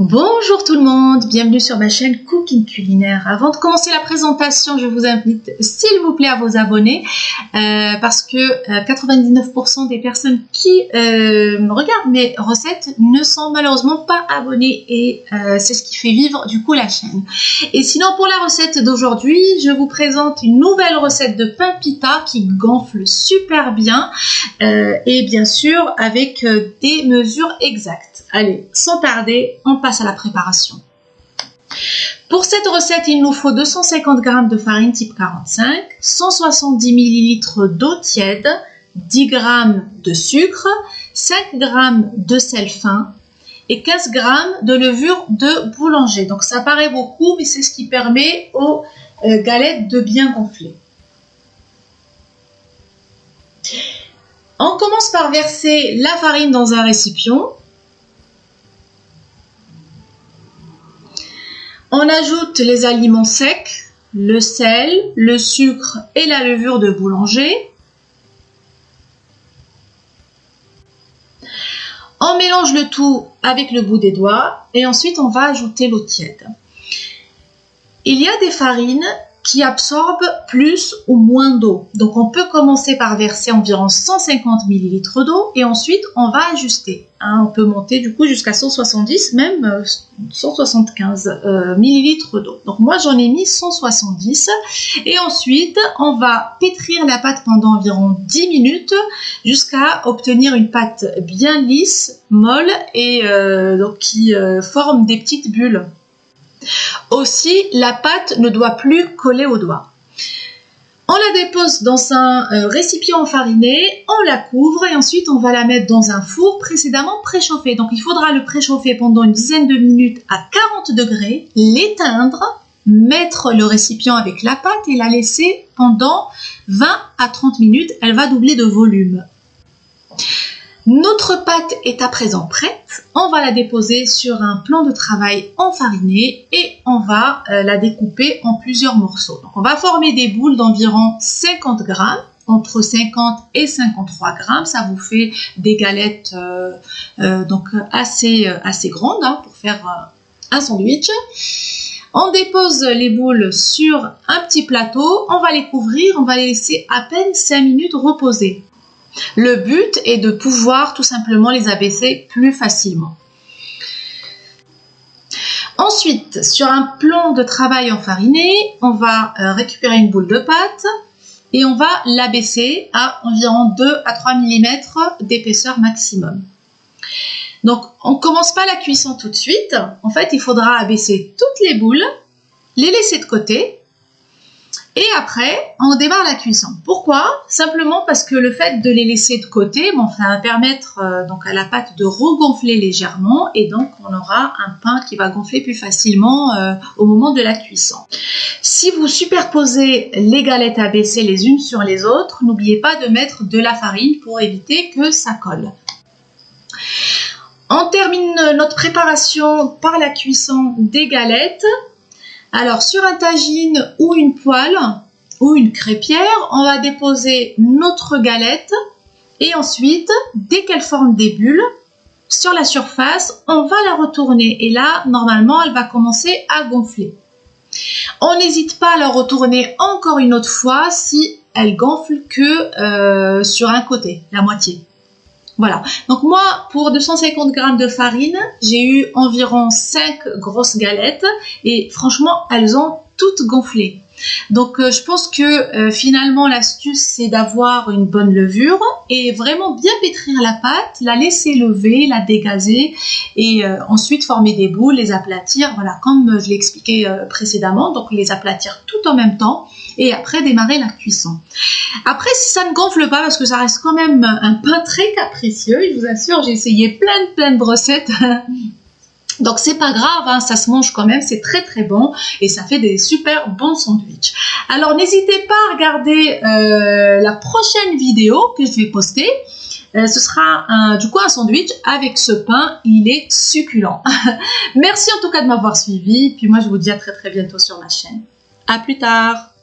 Bonjour tout le monde, bienvenue sur ma chaîne Cooking Culinaire. Avant de commencer la présentation, je vous invite s'il vous plaît à vous abonner euh, parce que 99% euh, des personnes qui euh, regardent mes recettes ne sont malheureusement pas abonnées et c'est ce qui fait vivre du coup la chaîne. Et sinon pour la recette d'aujourd'hui, je vous présente une nouvelle recette de pain pita qui gonfle super bien et bien sûr avec des mesures exactes. Allez, sans tarder, on à la préparation. Pour cette recette, il nous faut 250 g de farine type 45, 170 ml d'eau tiède, 10 g de sucre, 5 g de sel fin et 15 g de levure de boulanger. Donc ça paraît beaucoup, mais c'est ce qui permet aux euh, galettes de bien gonfler. On commence par verser la farine dans un récipient. On ajoute les aliments secs, le sel, le sucre et la levure de boulanger. On mélange le tout avec le bout des doigts et ensuite on va ajouter l'eau tiède. Il y a des farines qui absorbe plus ou moins d'eau. Donc on peut commencer par verser environ 150 ml d'eau et ensuite on va ajuster. Hein. on peut monter du coup jusqu'à 170, même 175 euh, euh, ml d'eau. Donc moi j'en ai mis 170 et ensuite on va pétrir la pâte pendant environ 10 minutes jusqu'à obtenir une pâte bien lisse, molle et euh, donc qui forme des petites bulles. Aussi, la pâte ne doit plus coller au doigt. On la dépose dans un euh, récipient enfariné, on la couvre et ensuite on va la mettre dans un four précédemment préchauffé. Donc il faudra le préchauffer pendant une dizaine de minutes à 40 degrés, l'éteindre, mettre le récipient avec la pâte et la laisser pendant 20 à 30 minutes. Elle va doubler de volume. Notre pâte est à présent prête. On va la déposer sur un plan de travail enfariné et on va euh, la découper en plusieurs morceaux. Donc on va former des boules d'environ 50 grammes entre 50 et 53 grammes. Ça vous fait des galettes euh, euh, donc assez, assez grandes hein, pour faire un sandwich. On dépose les boules sur un petit plateau, on va les couvrir, on va les laisser à peine 5 minutes reposer. Le but est de pouvoir tout simplement les abaisser plus facilement. Ensuite, sur un plan de travail enfariné, on va euh, récupérer une boule de pâte et on va l'abaisser à environ 2 à 3 mm d'épaisseur maximum. Donc, on ne commence pas la cuisson tout de suite. En fait, il faudra abaisser toutes les boules, les laisser de côté et après, on démarre la cuisson. Pourquoi? Simplement parce que le fait de les laisser de côté, bon, ça va permettre euh, donc à la pâte de regonfler légèrement et donc on aura un pain qui va gonfler plus facilement euh, au moment de la cuisson. Si vous superposez les galettes abaissées les unes sur les autres, n'oubliez pas de mettre de la farine pour éviter que ça colle. On termine notre préparation par la cuisson des galettes. Alors sur un tagine ou une poêle ou une crêpière, on va déposer notre galette et ensuite, dès qu'elle forme des bulles, sur la surface, on va la retourner et là, normalement, elle va commencer à gonfler. On n'hésite pas à la retourner encore une autre fois si elle gonfle que euh, sur un côté, la moitié. Voilà. Donc moi, pour 250 g de farine, j'ai eu environ 5 grosses galettes et franchement, elles ont toutes gonflé. Donc euh, je pense que euh, finalement l'astuce c'est d'avoir une bonne levure et vraiment bien pétrir la pâte, la laisser lever, la dégazer et euh, ensuite former des boules, les aplatir, voilà comme je l'ai expliqué précédemment, donc les aplatir tout en même temps et après démarrer la cuisson. Après, si ça ne gonfle pas, parce que ça reste quand même un pain très capricieux, je vous assure, j'ai essayé plein de plein de recettes. Donc c'est pas grave, hein, ça se mange quand même, c'est très très bon et ça fait des super bons sandwichs. Alors n'hésitez pas à regarder euh, la prochaine vidéo que je vais poster. Euh, ce sera du coup un sandwich avec ce pain, il est succulent. Merci en tout cas de m'avoir suivi, puis moi je vous dis à très très bientôt sur ma chaîne. À plus tard